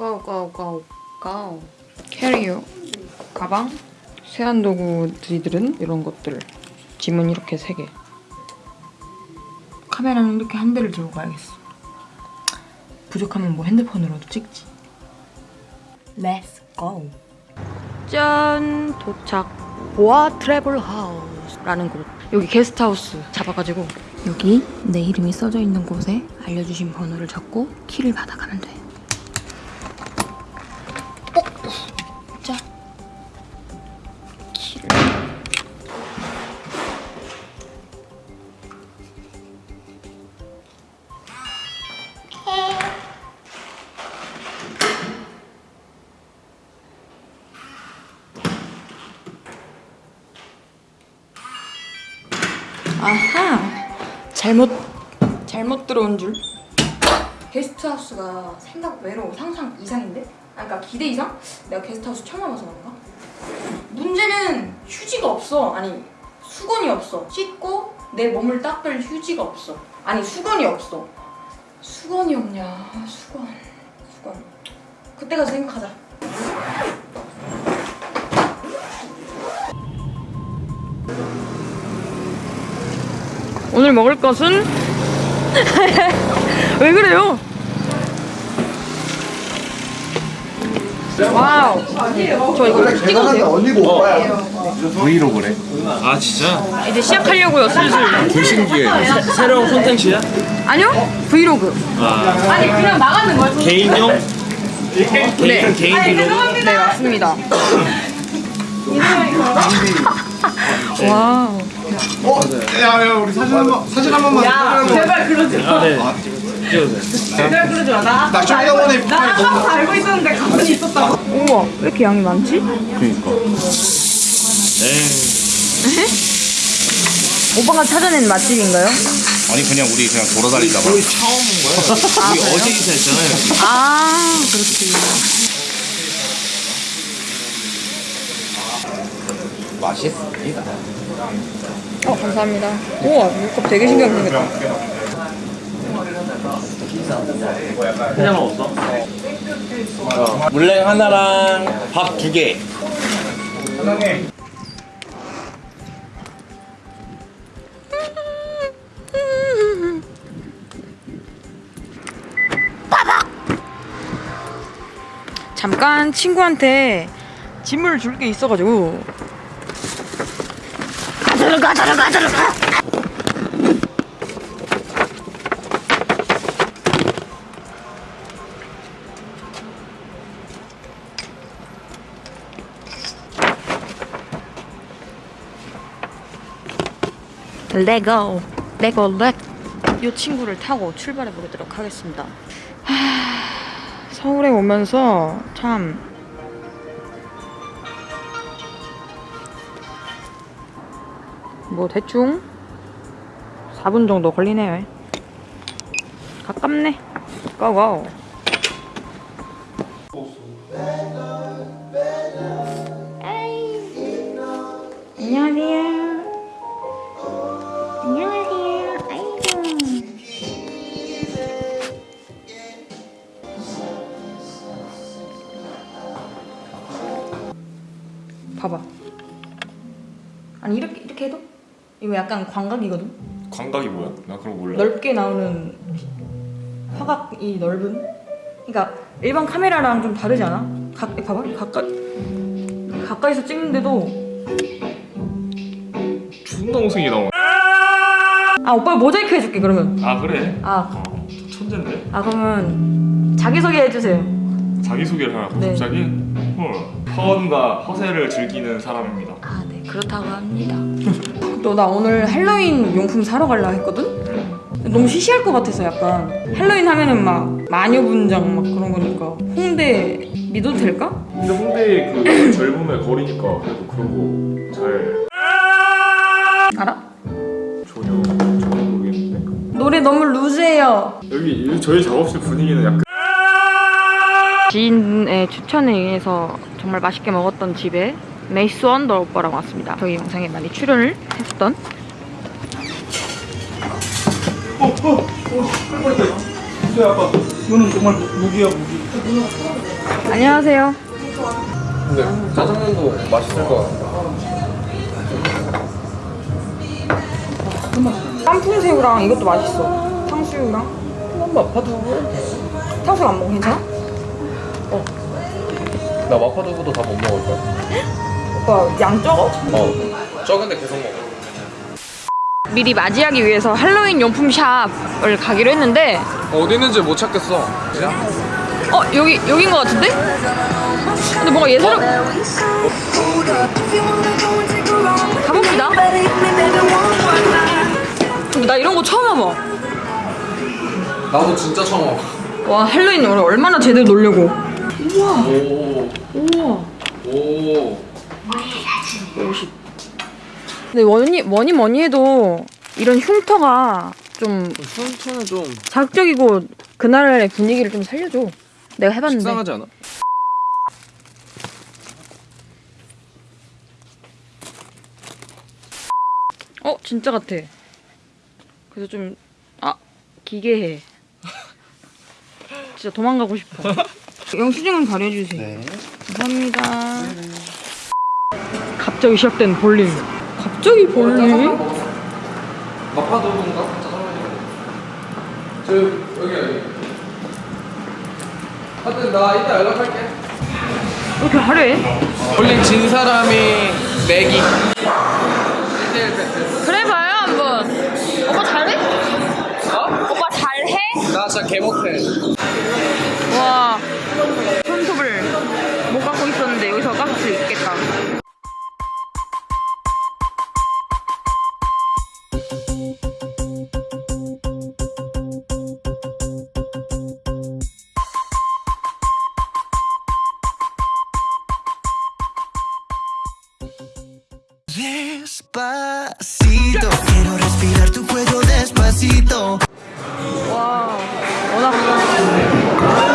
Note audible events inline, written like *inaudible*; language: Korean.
고고고고 고 캐리어. 가방. 세안도구 들이들은 이런 것들. 짐은 이렇게 3개. 카메라는 이렇게 한 대를 들고 가야겠어. 부족하면 뭐 핸드폰으로도 찍지. Let's go. 짠. 도착. 보아 트래블 하우스라는 곳. 여기 게스트하우스 잡아가지고. 여기 내 이름이 써져 있는 곳에 알려주신 번호를 적고 키를 받아가면 돼 잘못 잘못 들어온 줄? 게스트하우스가 생각 외로 상상 이상인데? 아 그러니까 기대 이상? 내가 게스트하우스 처음 와봐서 그런가? 문제는 휴지가 없어. 아니 수건이 없어. 씻고 내 몸을 닦을 휴지가 없어. 아니 수건이 없어. 수건이 없냐? 아, 수건. 수건. 그때 가서 생각하자 오늘 먹을 것은 *laughs* 왜 그래요? 와우 저 이거 찍어도 돼요? 언니고 오빠야. vlog래. 아 진짜? 이제 시작하려고요 슬슬 되게 신기해 새로운 콘텐츠야? 아니요 브이로그 아 아니 그냥 나가는 거야 개인용? 개인 개인 브이로그? 네 맞습니다 *laughs* *laughs* 와우 어? 야, 야, 우리 사진 한 번, 사진 한 번만. 야, 제발 그러지 마. 아 네. 찍어도 제발 그러지 마. 나 나 쇼다원에 나 항상 다 알고 있었는데 가만히 있었다고. 우와 왜 이렇게 양이 많지? 그니까 에이 오빠가 찾아낸 맛집인가요? 아니 그냥 우리 그냥 돌아다니다가 우리 처음 온 거야? *laughs* 우리 어제 이사했잖아요 아 그렇지 맛있습니다. 어 감사합니다. 우와 이거 되게 신기하게 생겼다. 그냥 먹었어? 물냉 하나랑 밥 두개. 잠깐 친구한테 짐을 줄 게 있어가지고 들어가 들어가 들어가 레고 레고 렉이 친구를 타고 출발해 보도록 하겠습니다. 서울에 오면서 참 뭐 대충 4분 정도 걸리네요. 가깝네. 고고. 봐봐. 아니 이렇게 이거 약간 광각이거든. 광각이 뭐야? 나 그런 거 몰라 넓게 나오는 화각이 넓은. 그러니까 일반 카메라랑 좀 다르지 않아? 가, 봐봐 가까이 가까이서 찍는데도 존나 못생기 나와 아 오빠 모자이크 해줄게 그러면. 아 그래? 아, 어, 천재인데? 아 그러면 자기 소개 해주세요. 자기소개를 하라고 네. 갑자기? 헐 파원과 허세를 즐기는 사람입니다 아 네 그렇다고 합니다. *laughs* 너 나 오늘 할로윈 용품 사러 갈라 했거든. 너무 시시할 것 같아서 약간 할로윈 하면은 막 마녀 분장 막 그런 거니까 홍대 믿어도 될까? 근데 홍대에 그 젊음의 거리니까 그래도 그런 거잘 알아? 전혀 전혀 모르겠는데 노래 너무 루즈해요. 여기 저희 작업실 분위기는 약간 지인의 추천에 의해서 정말 맛있게 먹었던 집에 메이스 원더 오빠랑 왔습니다. 저희 영상에 많이 출연을 했었던 이거는 정말 무기야 무기. 안녕하세요. 근데 짜장면도 맛있을 것 같아. 깐풍새우랑 이것도 맛있어. 탕수육이랑. 마파두부. 탕수육 안 먹어 괜찮아? 나 마파두부도 다 못 먹을 거야. *laughs* 오빠 양 적어? 어. 적은데 계속 먹어. 미리 맞이하기 위해서 할로윈 용품 샵을 가기로 했는데 어디 있는지 못 찾겠어. 어 여기 여긴 것 같은데? 근데 뭔가 예사롭 가봅시다. 나 이런 거 처음 와봐. 나도 진짜 처음 와봐. 와 할로윈 우리 얼마나 제대로 놀려고. 오. 우와. 오. 근데 뭐니 뭐니 뭐니 해도 이런 흉터가 좀 흉터는 좀 자극적이고 그날의 분위기를 좀 살려줘. 내가 해봤는데. 식상하지 않아? 어 진짜 같아. 그래서 좀 아 기괴해. 진짜 도망가고 싶어. *laughs* 영수증은 가려주세요. 네. 감사합니다. 갑자기 시작된 볼링. 갑자기 볼링? 마파두부인가? 짜장면인가? 저 여기 여기. 하여튼 나 이따 연락할게. 왜 이렇게 화려해? 볼링 진 사람이 내기. 그래 봐요 한번. 오빠 잘해? 오빠 잘해? 나 진짜 개 못해. 와 Despacito, quiero respirar tu cuello despacito. Hola.